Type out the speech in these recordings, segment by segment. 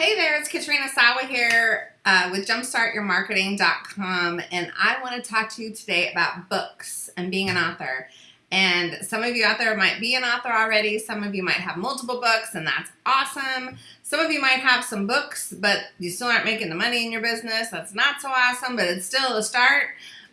Hey there, it's Katrina Sawa here uh, with jumpstartyourmarketing.com and I want to talk to you today about books and being an author. And some of you out there might be an author already, some of you might have multiple books and that's awesome. Some of you might have some books but you still aren't making the money in your business, that's not so awesome, but it's still a start.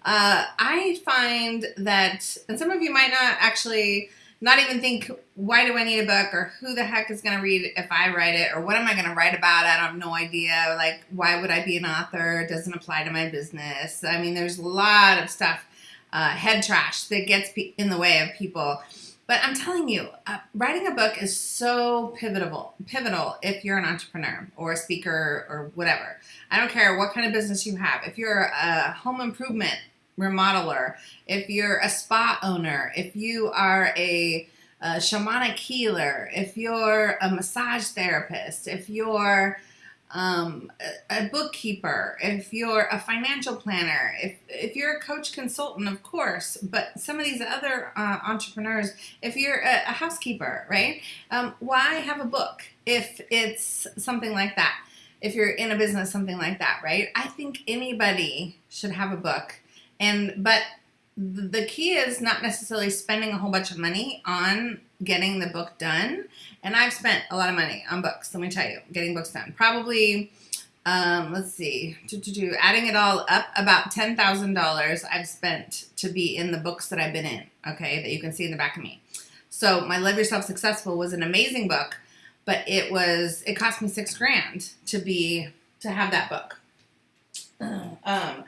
Uh, I find that, and some of you might not actually not even think, why do I need a book or who the heck is going to read if I write it or what am I going to write about? I have no idea. Like, why would I be an author? It doesn't apply to my business. I mean, there's a lot of stuff, uh, head trash that gets in the way of people. But I'm telling you, uh, writing a book is so pivotal, pivotal if you're an entrepreneur or a speaker or whatever. I don't care what kind of business you have. If you're a home improvement remodeler, if you're a spa owner, if you are a, a shamanic healer, if you're a massage therapist, if you're um, a, a, bookkeeper, if you're a financial planner, if, if you're a coach consultant, of course, but some of these other uh, entrepreneurs, if you're a, a housekeeper, right? Um, why have a book if it's something like that? If you're in a business, something like that, right? I think anybody should have a book and but the key is not necessarily spending a whole bunch of money on getting the book done. And I've spent a lot of money on books, let me tell you, getting books done. Probably, um, let's see, to, to, to, adding it all up, about $10,000 I've spent to be in the books that I've been in, okay, that you can see in the back of me. So my Love Yourself Successful was an amazing book, but it was, it cost me six grand to be, to have that book. Um,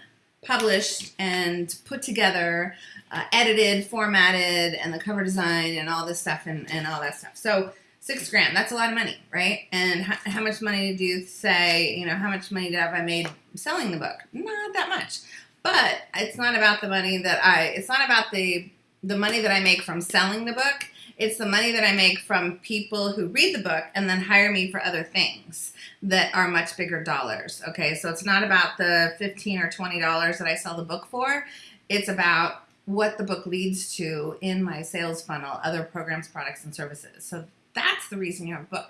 published and put together, uh, edited, formatted, and the cover design and all this stuff and, and all that stuff. So six grand, that's a lot of money, right? And how, how much money did you say, you know, how much money have I made selling the book? Not that much. But it's not about the money that I, it's not about the, the money that I make from selling the book. It's the money that I make from people who read the book and then hire me for other things that are much bigger dollars. Okay, so it's not about the 15 or $20 that I sell the book for. It's about what the book leads to in my sales funnel, other programs, products, and services. So that's the reason you have a book.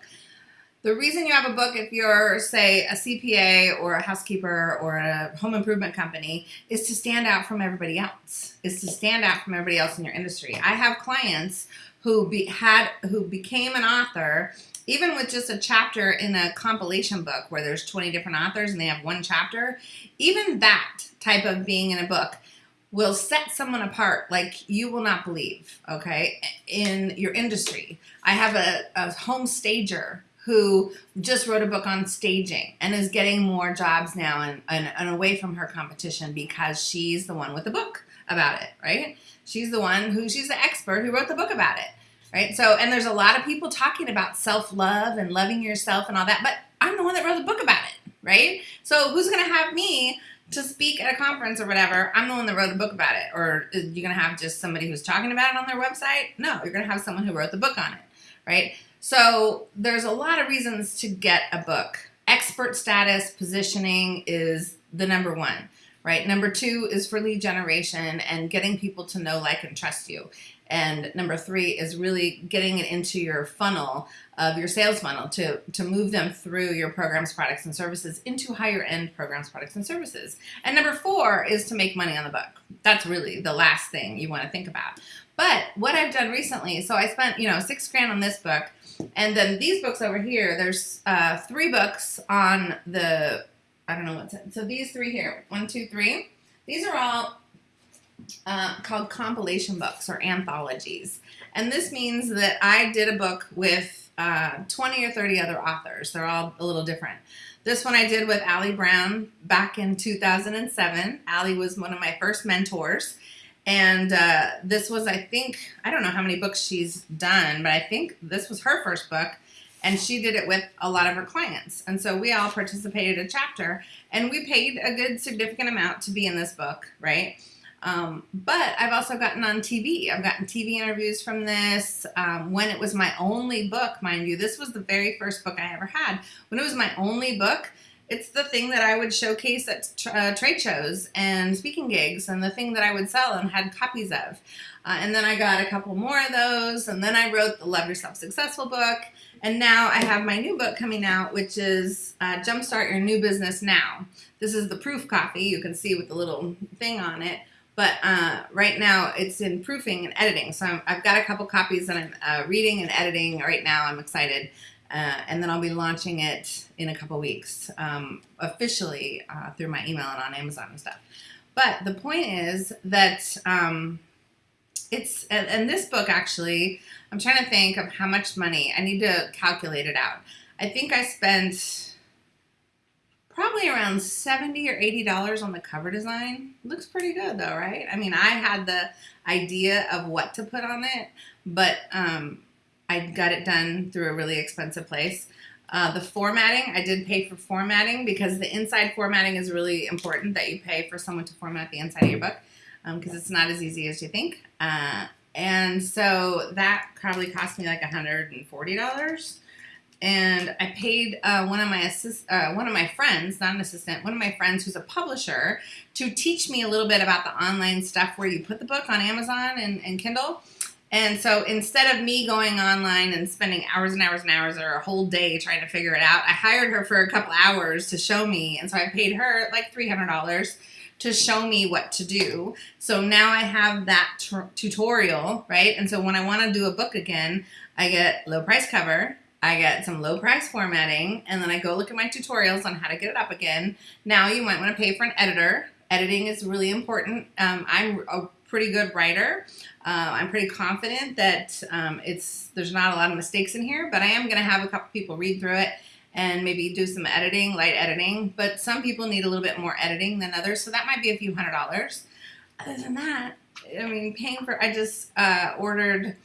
The reason you have a book if you're, say, a CPA or a housekeeper or a home improvement company is to stand out from everybody else, is to stand out from everybody else in your industry. I have clients who be, had who became an author even with just a chapter in a compilation book where there's 20 different authors and they have one chapter, even that type of being in a book will set someone apart like you will not believe, okay, in your industry. I have a, a home stager who just wrote a book on staging and is getting more jobs now and, and, and away from her competition because she's the one with the book about it, right? She's the one who, she's the expert who wrote the book about it right? So, and there's a lot of people talking about self-love and loving yourself and all that, but I'm the one that wrote the book about it, right? So who's going to have me to speak at a conference or whatever? I'm the one that wrote the book about it. Or you're you going to have just somebody who's talking about it on their website? No, you're going to have someone who wrote the book on it, right? So there's a lot of reasons to get a book. Expert status positioning is the number one right? Number two is for lead generation and getting people to know, like, and trust you. And number three is really getting it into your funnel of your sales funnel to, to move them through your programs, products, and services into higher end programs, products, and services. And number four is to make money on the book. That's really the last thing you want to think about. But what I've done recently, so I spent, you know, six grand on this book. And then these books over here, there's uh, three books on the, I don't know what's it. So these three here, one, two, three. These are all uh, called compilation books or anthologies. And this means that I did a book with uh, 20 or 30 other authors. They're all a little different. This one I did with Ali Brown back in 2007. Ali was one of my first mentors. And uh, this was, I think, I don't know how many books she's done, but I think this was her first book. And she did it with a lot of her clients. And so we all participated a chapter and we paid a good significant amount to be in this book, right? Um, but I've also gotten on TV. I've gotten TV interviews from this. Um, when it was my only book, mind you, this was the very first book I ever had. When it was my only book, it's the thing that I would showcase at uh, trade shows and speaking gigs and the thing that I would sell and had copies of. Uh, and then I got a couple more of those and then I wrote the Love Yourself Successful book And now I have my new book coming out, which is uh, Jumpstart Your New Business Now. This is the proof copy. You can see with the little thing on it. But uh, right now it's in proofing and editing. So i have got a couple copies that I'm uh, reading and editing right now. I'm excited. Uh, and then I'll be launching it in a couple weeks um, officially uh, through my email and on Amazon and stuff. But the point is that um, it's, and, and this book actually, I'm trying to think of how much money, I need to calculate it out. I think I spent probably around 70 or 80 dollars on the cover design. Looks pretty good though right? I mean i had the idea of what to put on it but um, i got it done through a really expensive place. Uh, the formatting i did pay for formatting because the inside formatting is really important that you pay for someone to format the inside of your book because um, it's not as easy as you think. Uh, and so that probably cost me like $140 and I paid uh, one of my assist, uh, one of my friends, not an assistant, one of my friends who's a publisher, to teach me a little bit about the online stuff where you put the book on Amazon and, and Kindle. And so instead of me going online and spending hours and hours and hours or a whole day trying to figure it out, I hired her for a couple hours to show me. And so I paid her like $300 to show me what to do. So now I have that tutorial, right? And so when I want to do a book again, I get low price cover, I get some low price formatting, and then I go look at my tutorials on how to get it up again. Now you might want to pay for an editor. Editing is really important. Um, I'm a pretty good writer. Uh, I'm pretty confident that um, it's there's not a lot of mistakes in here, but I am going to have a couple people read through it and maybe do some editing, light editing. But some people need a little bit more editing than others, so that might be a few hundred dollars. Other than that, I mean, paying for I just uh, ordered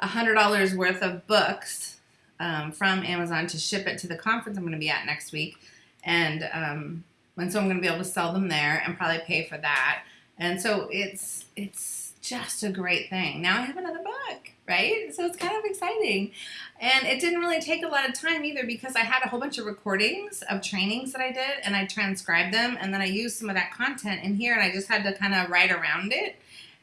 a hundred dollars worth of books um, from Amazon to ship it to the conference I'm going to be at next week. And, um, and so I'm going to be able to sell them there and probably pay for that. And so it's, it's just a great thing. Now I have another book, right? So it's kind of exciting. And it didn't really take a lot of time either because I had a whole bunch of recordings of trainings that I did and I transcribed them and then I used some of that content in here and I just had to kind of write around it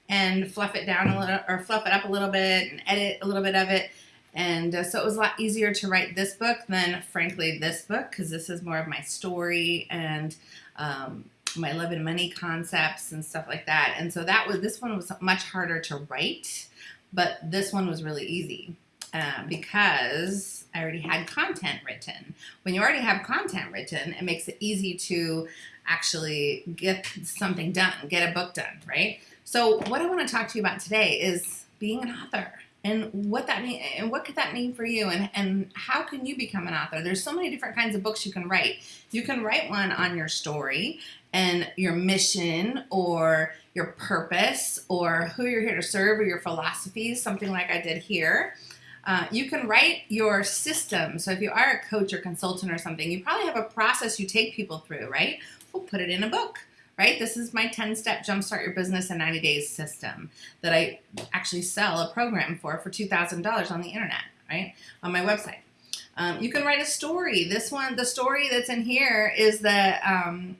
and fluff it down a little or fluff it up a little bit and edit a little bit of it and uh, so it was a lot easier to write this book than, frankly, this book because this is more of my story and um, my love and money concepts and stuff like that. And so that was this one was much harder to write, but this one was really easy uh, because I already had content written. When you already have content written, it makes it easy to actually get something done, get a book done, right? So what I want to talk to you about today is being an author and what that mean and what could that mean for you? And and how can you become an author? There's so many different kinds of books you can write. You can write one on your story and your mission or your purpose or who you're here to serve or your philosophies something like i did here. Uh, you can write your system. So if you are a coach or consultant or something you probably have a process you take people through right? We'll put it in a book right? This is my 10 step jumpstart your business in 90 days system that I actually sell a program for for $2,000 on the internet, right? On my website. Um, you can write a story. This one, the story that's in here is the, um,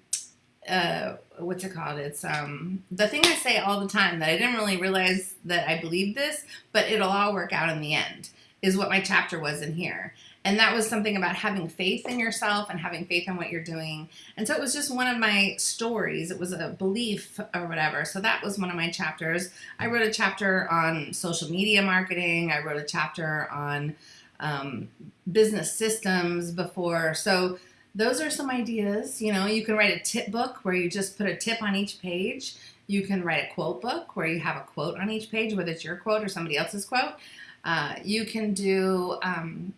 uh, what's it called? It's um, the thing I say all the time that I didn't really realize that I believed this, but it'll all work out in the end is what my chapter was in here. And that was something about having faith in yourself and having faith in what you're doing. And so it was just one of my stories. It was a belief or whatever. So that was one of my chapters. I wrote a chapter on social media marketing. I wrote a chapter on um, business systems before. So those are some ideas. You know, you can write a tip book where you just put a tip on each page. You can write a quote book where you have a quote on each page, whether it's your quote or somebody else's quote. Uh, you can do um,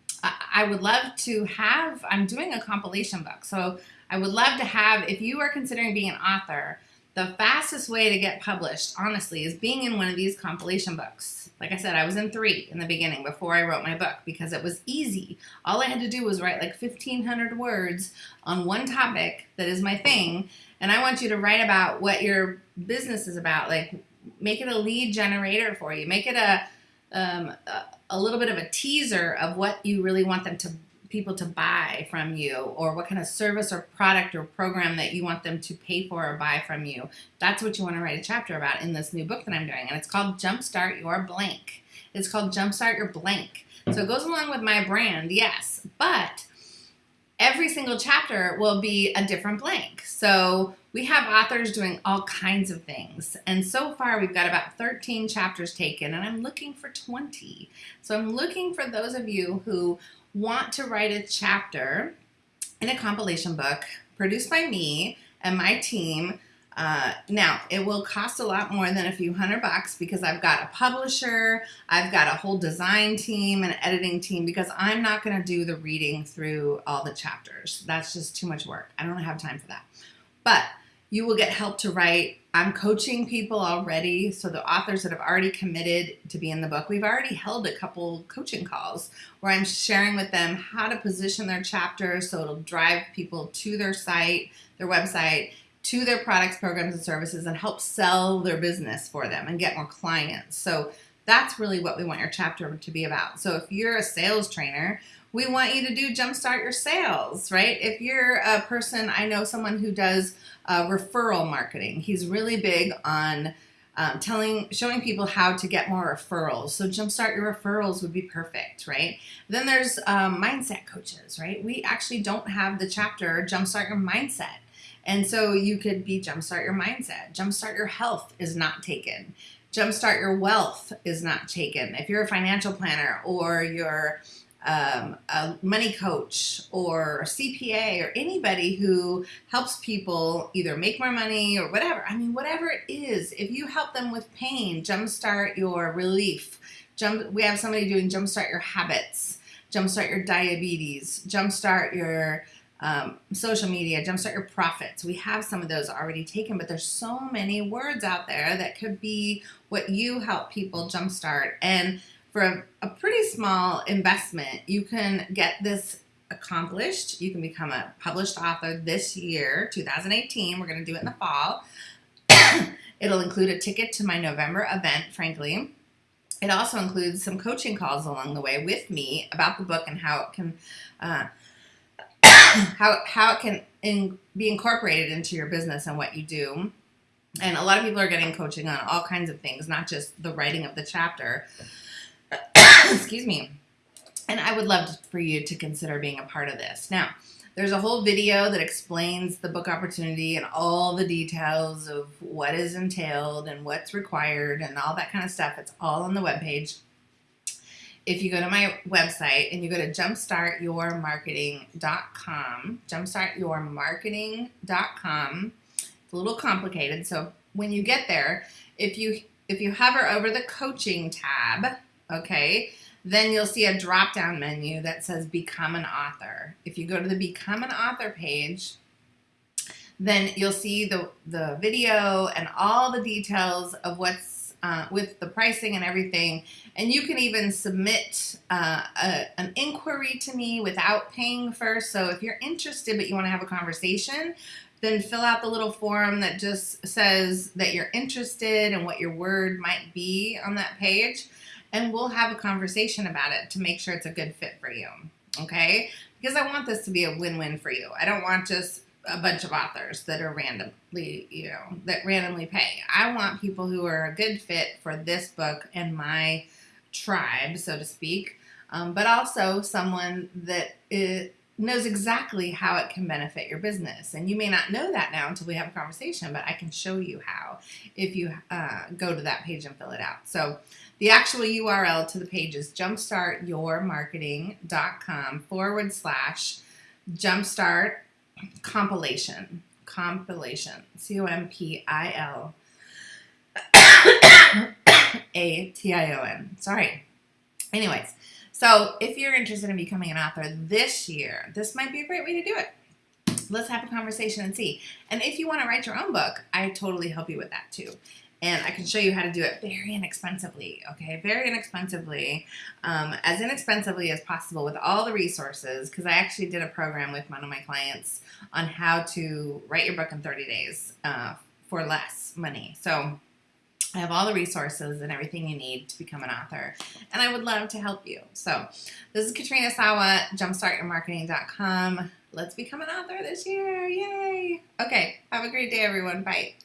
I would love to have, I'm doing a compilation book. So I would love to have, if you are considering being an author, the fastest way to get published, honestly, is being in one of these compilation books. Like I said, I was in three in the beginning before I wrote my book because it was easy. All I had to do was write like 1,500 words on one topic that is my thing. And I want you to write about what your business is about. Like, make it a lead generator for you. Make it a, um, a, little bit of a teaser of what you really want them to people to buy from you or what kind of service or product or program that you want them to pay for or buy from you. That's what you want to write a chapter about in this new book that I'm doing. And it's called Jumpstart Your Blank. It's called Jumpstart Your Blank. So it goes along with my brand, yes, but every single chapter will be a different blank. So we have authors doing all kinds of things. And so far we've got about 13 chapters taken and I'm looking for 20. So I'm looking for those of you who want to write a chapter in a compilation book produced by me and my team uh, now, it will cost a lot more than a few hundred bucks because I've got a publisher, I've got a whole design team and editing team because I'm not going to do the reading through all the chapters. That's just too much work. I don't have time for that. But you will get help to write. I'm coaching people already. So the authors that have already committed to be in the book, we've already held a couple coaching calls where I'm sharing with them how to position their chapter so it'll drive people to their site, their website, to their products, programs, and services and help sell their business for them and get more clients. So that's really what we want your chapter to be about. So if you're a sales trainer, we want you to do jumpstart your sales, right? If you're a person, I know someone who does uh, referral marketing. He's really big on um, telling, showing people how to get more referrals. So jumpstart your referrals would be perfect, right? Then there's um, mindset coaches, right? We actually don't have the chapter jumpstart your mindset. And so you could be jumpstart your mindset. Jumpstart your health is not taken. Jumpstart your wealth is not taken. If you're a financial planner or you're um, a money coach or a CPA or anybody who helps people either make more money or whatever. I mean, whatever it is, if you help them with pain, jumpstart your relief. Jump, we have somebody doing jumpstart your habits, jumpstart your diabetes, jumpstart your um, social media, jumpstart your profits. We have some of those already taken, but there's so many words out there that could be what you help people jumpstart. And for a, a pretty small investment, you can get this accomplished. You can become a published author this year, 2018. We're going to do it in the fall. It'll include a ticket to my November event, frankly. It also includes some coaching calls along the way with me about the book and how it can uh, how, how it can in, be incorporated into your business and what you do. And a lot of people are getting coaching on all kinds of things, not just the writing of the chapter. Excuse me. And I would love for you to consider being a part of this. Now, there's a whole video that explains the book opportunity and all the details of what is entailed and what's required and all that kind of stuff. It's all on the webpage if you go to my website and you go to jumpstartyourmarketing.com, jumpstartyourmarketing.com, it's a little complicated. So when you get there, if you if you hover over the coaching tab, okay, then you'll see a drop down menu that says become an author. If you go to the become an author page, then you'll see the, the video and all the details of what's uh, with the pricing and everything. And you can even submit uh, a, an inquiry to me without paying first. So if you're interested but you want to have a conversation, then fill out the little form that just says that you're interested and what your word might be on that page. And we'll have a conversation about it to make sure it's a good fit for you. Okay? Because I want this to be a win-win for you. I don't want just a bunch of authors that are randomly, you know, that randomly pay. I want people who are a good fit for this book and my tribe, so to speak, um, but also someone that is, knows exactly how it can benefit your business. And you may not know that now until we have a conversation, but I can show you how if you uh, go to that page and fill it out. So the actual URL to the page is jumpstartyourmarketing.com forward slash jumpstart compilation. Compilation. C O M P I L A T I O N. Sorry. Anyways, so if you're interested in becoming an author this year, this might be a great way to do it. Let's have a conversation and see. And if you want to write your own book, I totally help you with that too and I can show you how to do it very inexpensively, okay? Very inexpensively, um, as inexpensively as possible with all the resources, because I actually did a program with one of my clients on how to write your book in 30 days uh, for less money. So I have all the resources and everything you need to become an author, and I would love to help you. So this is Katrina Sawa, jumpstartyourmarketing.com. Let's become an author this year, yay! Okay, have a great day, everyone. Bye.